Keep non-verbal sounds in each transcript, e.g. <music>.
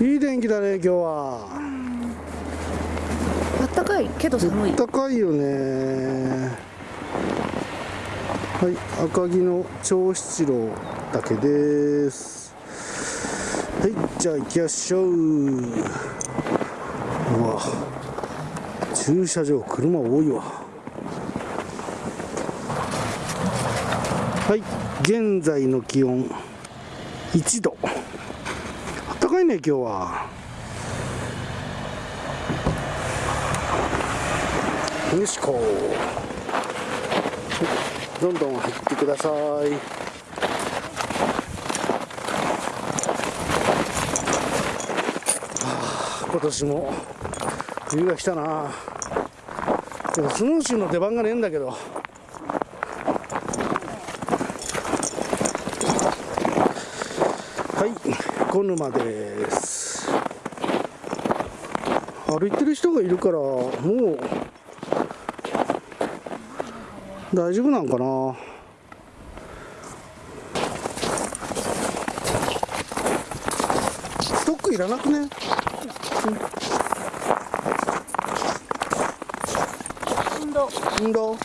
いい天気だね今日は。あったかい？けど寒い？あったかいよね。はい赤城の長七郎岳です。はいじゃあ行きましょう。うわ駐車場車多いわ。はい現在の気温1度いね今日は。よしこ。どんどん入ってください。はあ今年も冬が来たな。でもスノーシューの出番がねえんだけどはい小沼です。歩いてる人がいるからもう大丈夫なんかな。ストックいらなくね、うん。運動。運動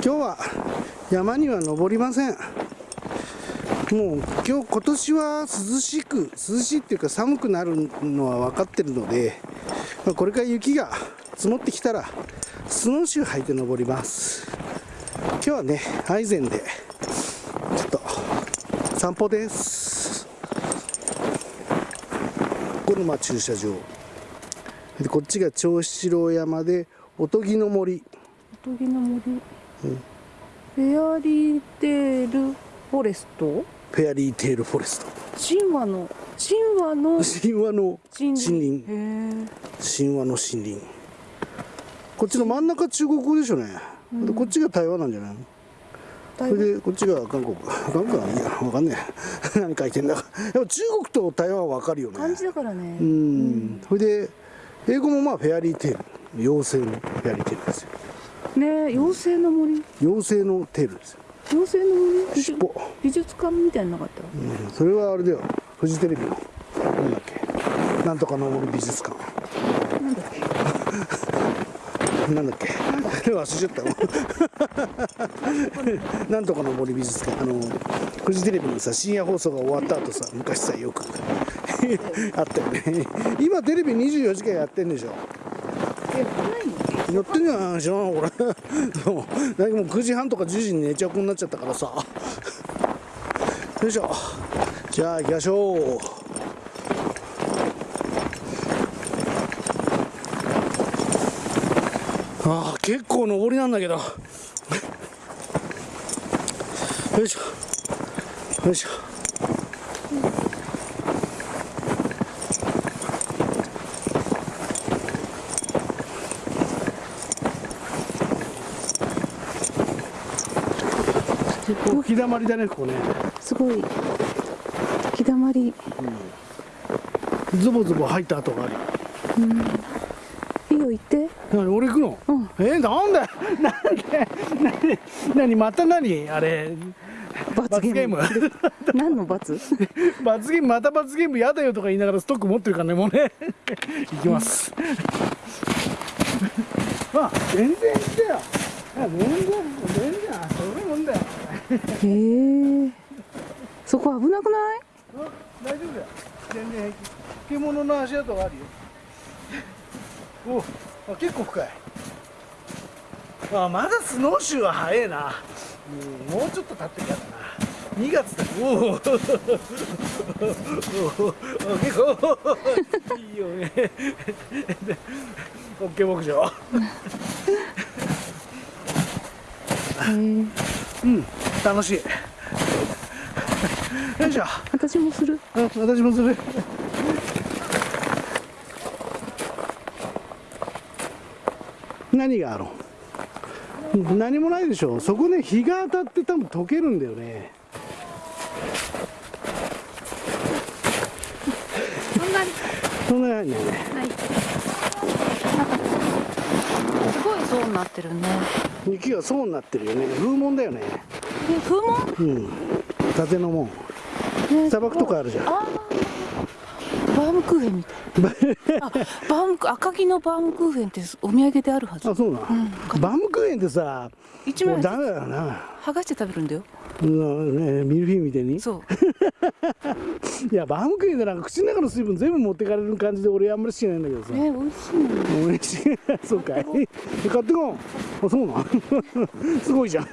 今日は山には登りません。もう今日今年は涼しく涼しいっていうか寒くなるのは分かってるのでまあこれから雪が積もってきたらスノーシュー履いて登ります。今日はねアイゼンでちょっと散歩です。小沼駐車場。でこっちが長七郎山でおとぎの森。おとぎの森、 Fairy Tale Forest？Fairy Tale Forest。神話の神話の神話の森森林。神話の森林。こっちの真ん中中国語でしょね、でこっちが台湾なんじゃないの？それでこっちが韓国？韓国はいいや？わかんねえ。<laughs> 何書いてんだか。でも中国と台湾はわかるよね。漢字だからね。うん。それで英語もまあフェアリーテール。妖精のフェアリーテールですよねえ妖精の森。妖精のテールですよ、妖精の森？美術尻尾。美術館みたいなのなかった？うん、それはあれだよ。フジテレビの。なんだっけ？なんとかの森美術館。なんだっけ？なんだっけ？忘れちゃったわ。なんとかの森美術館。あのフジテレビのさ深夜放送が終わった後さ昔さよく。<laughs> あったよね。今テレビ24時間やってんでしょ。えないの？やってんじゃない知らん俺。<laughs> そう。もう9時半とか10時に寝ちゃう子になっちゃったからさ。よいしょ。じゃあ行きましょう。ああ結構上りなんだけど。よいしょ。よいしょ。きだまりだねここね。すごい吹きだまり。ズボズボ入った跡があるいいよ行って。何？俺行くの、うん。えなんで？なんで何？何？また何？あれ。罰ゲーム。罰ゲー何の罰？<laughs> 罰ゲーム？また罰ゲームやだよとか言いながらストック持ってるからねもうね。<laughs> 行きます。<laughs> まあ全然いいんだよ全然全然そういうもん。だよへえそこ危なくない？大丈夫だよ全然平気。獣の足跡があるよ。おあ結構深い。あまだスノーシューは早いな、うん、もうちょっと経ってからだな。2月だ。おおおお結構いいよねオッケー。牧場へえうん楽しい。よいしょ。私もする。うん私もする。何があるの何もないでしょそこね日が当たって多分溶けるんだよね。そんなに。そんなないんだよね。はい。すごい層になってるね。雪が層になってるよね。風紋だよね。え風紋う。ん縦のもん。ね砂漠とかあるじゃん。あー。バームクーヘンみたい。<laughs> あバームク赤城のバームクーヘンってお土産であるはず。あそうな、バームクーヘンってさ一枚もうダメだよな。剥がして食べるんだようんね、ミルフィーユみたいに？そう。<laughs> いやバームクーヘンでなんか口の中の水分全部持ってかれる感じで俺あんまり好きないんだけどさ。ね美味しいの？に美味しい。<laughs> そうかい。え買ってこん。あそうなん <laughs> すごいじゃん。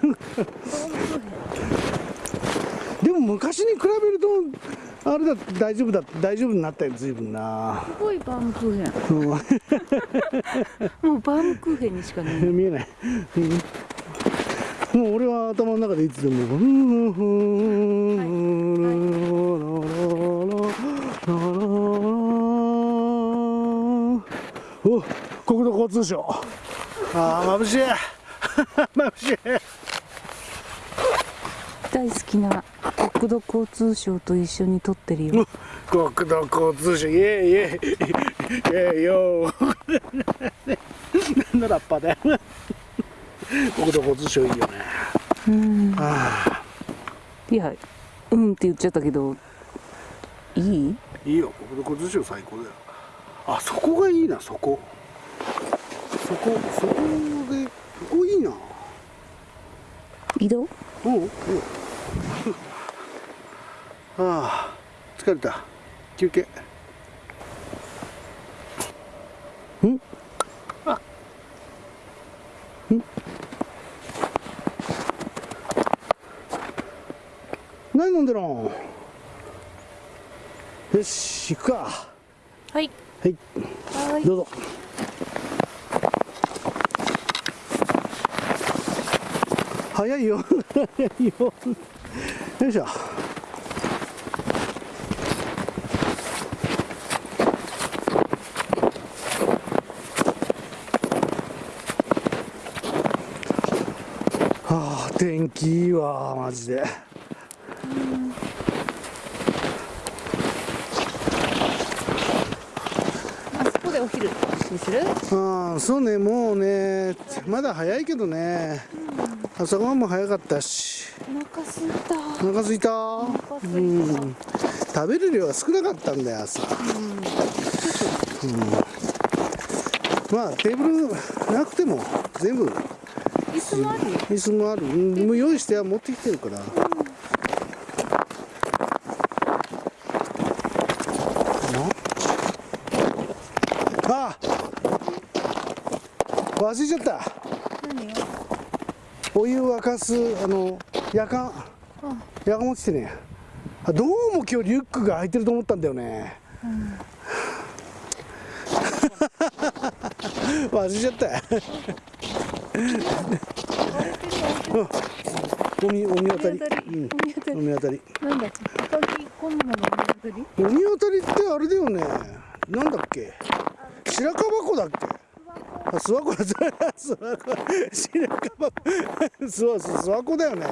でも昔に比べるとあれだ大丈夫だ大丈夫になったよ随分な。すごいバームクーヘン。うん。もうバームクーヘンにしかない。見えない、うんもう俺は頭の中でいつでも「ふんふんお国土交通省。ああ眩しい。<laughs> 眩しい。大好きな国土交通省と一緒に撮ってるよ。<laughs> 国土交通省。イエイイエイイエイよー何のラッパだよ国土交通省いいよね。うん。あいやうんって言っちゃったけどいい？あいいよ。国土交通省最高だよ。あそこがいいなそこ。そこそこでここいいな。移動？うんうん <laughs> ああ疲れた。休憩。んあん何飲んでるのよし行くか。はい。はい。はい。どうぞ。早いよ。<laughs> 早いよ。よいしょ。はあ天気いいわマジであそこでお昼にする？ああそうねもうねまだ早いけどね。朝ごはんも早かったし。お腹すいた。お腹すいた。腹すいた。うん。食べる量が少なかったんだよ朝、うん。まあテーブルなくても全部。椅子もある？よ椅子もある、うん、もう用意しては持ってきてるから、あ忘れちゃった。何よお湯沸かすあの夜間夜間落ちてね。あどうも今日リュックが空いてると思ったんだよね、忘れちゃった。おみお見当たり。お見当たり。うん。お見当たり。なんだっけ？赤木コンマのお見当たり？お見当たりってあれだよね。なんだっけ？白樺湖だっけ？あ諏訪湖だ諏訪湖。白樺湖諏訪 <laughs> 諏訪湖だよね。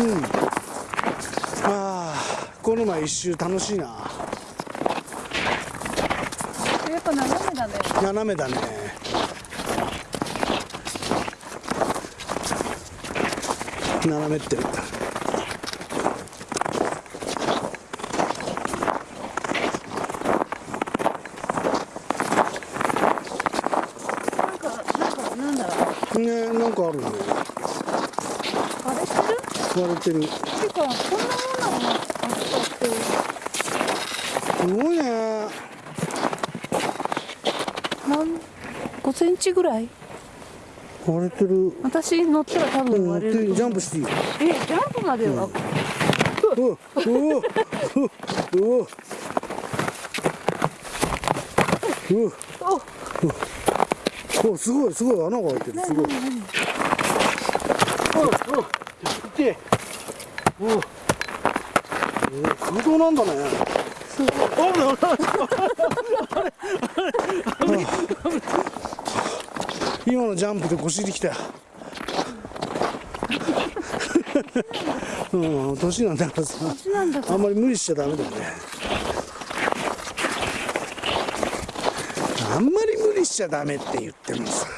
うん。ああこの前一周楽しいな。やっぱ斜めだね。斜めだね。斜めってるなんかなんかなんだろうねなんかあるね。あれしてる？割れてる。てかこんなものがあったってすごいね。なん5センチぐらい？割れてる。私乗ったら多うん分割れると思う。ジャンプしていいよ。えジャンプまでは、うおうおうおうおおすごいすごい穴が開いてるすごい。おうおういって。おうお空洞なんだね。そうあ危ない。今のジャンプで腰にきたよ。<laughs> うん年なんだからさ。年なんだあんまり無理しちゃダメだよねあんまり無理しちゃダメって言ってもさ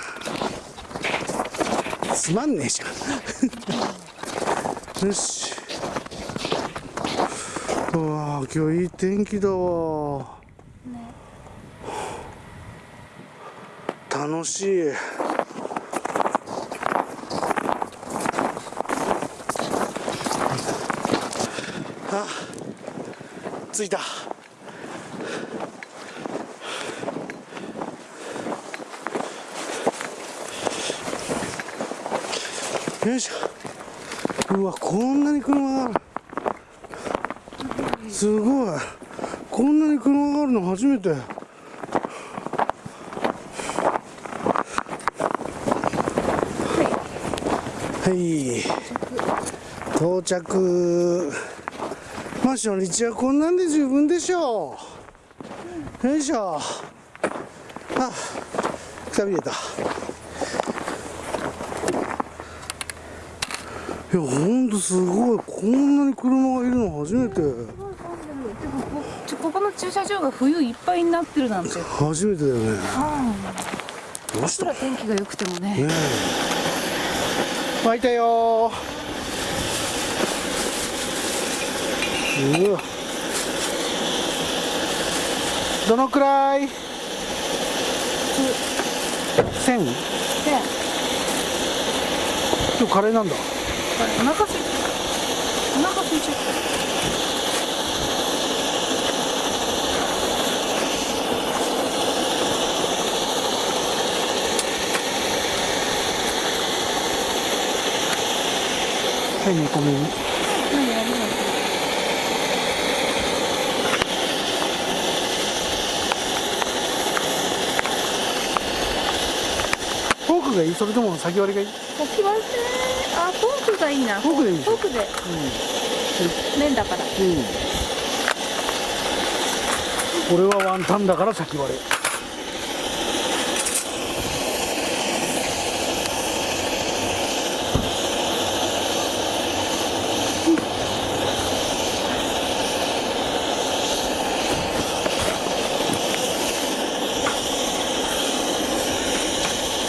つまんねえじゃん。<laughs> よし。うわー今日いい天気だわ。楽しい。あ着いた。よいしょ。うわこんなに車がある。すごい。こんなに車があるの初めて。はい。到着。まあ初日はこんなんで十分でしょう。よいしょ。あくたびれた。いやほんとすごい。こんなに車がいるの初めて。でもこここの駐車場が冬いっぱいになってるなんて。初めてだよね。どうした？ら天気が良くてもね。ねえ。巻いたよ。ーうわ。どのくらい？千？で今日カレーなんだお腹すいお腹空いちゃったはい2個目に何ありがとうフォークがいいそれとも先割りがいい先割ってあフォークがいいな。フォークでいいフォークで。麺だから。うん。これはワンタンだから先割れ。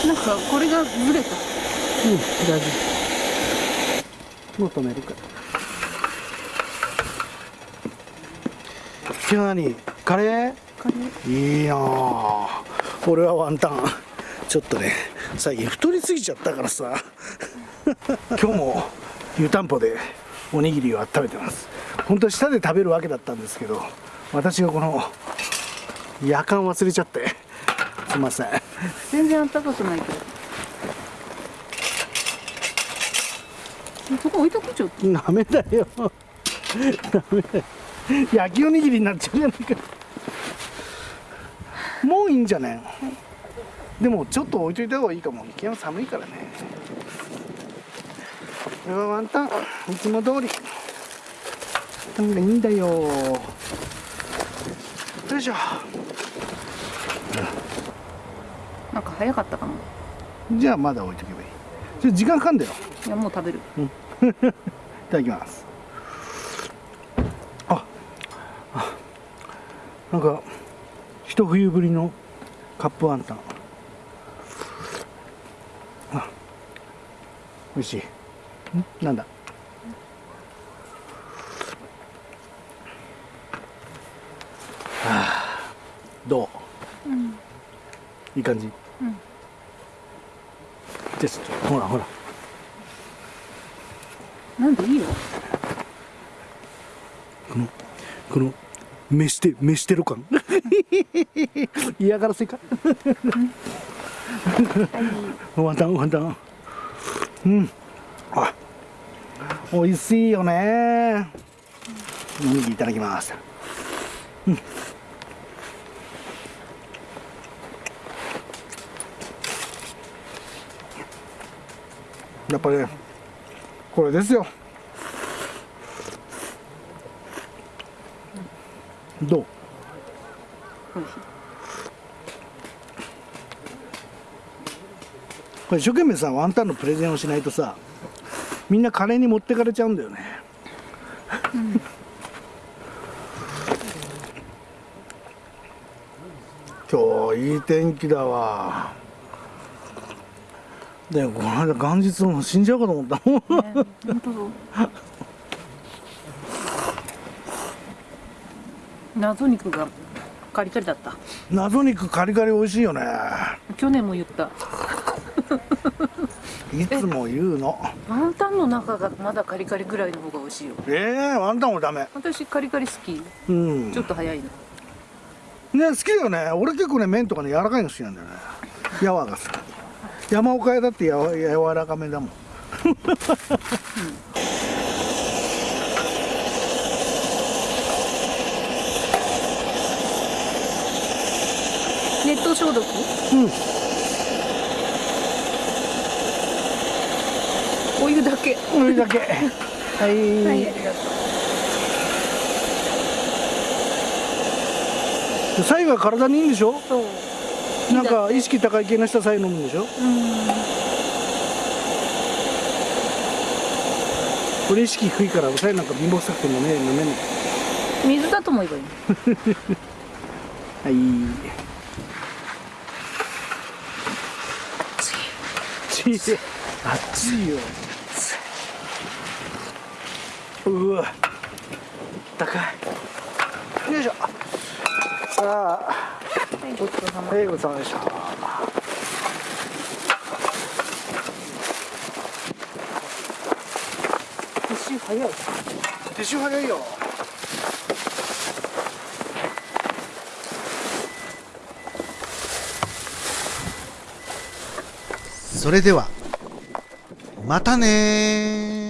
なんかこれがずれた。うん大丈夫もう止めるか。ら今日何カレー？カレー。いいなあ俺はワンタン。ちょっとね最近太りすぎちゃったからさ。<laughs> 今日も湯たんぽでおにぎりを温めてます。本当は舌で食べるわけだったんですけど私がこの夜間忘れちゃってすいません。全然あったことないけどそこ置いとくちょっと。ダメだよ。ダメだよ。焼きおにぎりになっちゃうじゃないか。もういいんじゃね？ん、でもちょっと置いといた方がいいかも。気温寒いからね。これはワンタン。いつも通り。タンがいいんだよ。よいしょ。なんか早かったかもじゃあまだ置いとけばいいちょ時間かかんだよ。いやもう食べる。<laughs> いただきます。ああなんか一冬ぶりのカップワンタン。あ美味しい。んなんだ？あどう、いい感じ、んじゃあちょっとほらほら。なんでいいよこのこの飯して飯してる感。<laughs> 嫌がらせか？ワンタンワンタンうん。あ美味しいよね。おにぎりいただきます。うんやっぱりねこれですよ。どう？これ一生懸命さワンタンのプレゼンをしないとさみんなカレーに持ってかれちゃうんだよね、今日いい天気だわでこの間元日も死んじゃうかと思った。もんね謎肉がカリカリだった。謎肉カリカリ美味しいよね。去年も言った。いつも言うの。ワンタンの中がまだカリカリぐらいの方が美味しいよ。ええワンタンもダメ。私カリカリ好き。うん。ちょっと早いのね好きだよね。俺結構ね麺とかね柔らかいの好きなんだよね。やわが好き山岡屋だってやわ柔らかめだもん。熱湯消毒？うん。お湯だけ。これだけ。はい、はい。ありがとう最後は体にいいんでしょ？そうなんか意識高い系の人は最後飲むんでしょ？うん。俺意識低いからさえなんか貧乏くさくてもね飲めない。水だと思えばいいはい。熱い。熱いよ。うわ。高い。よいしょ。さあはいごちそうさま。はいごちそうさまでした。撤収早い。撤収早いよ。それではまたねー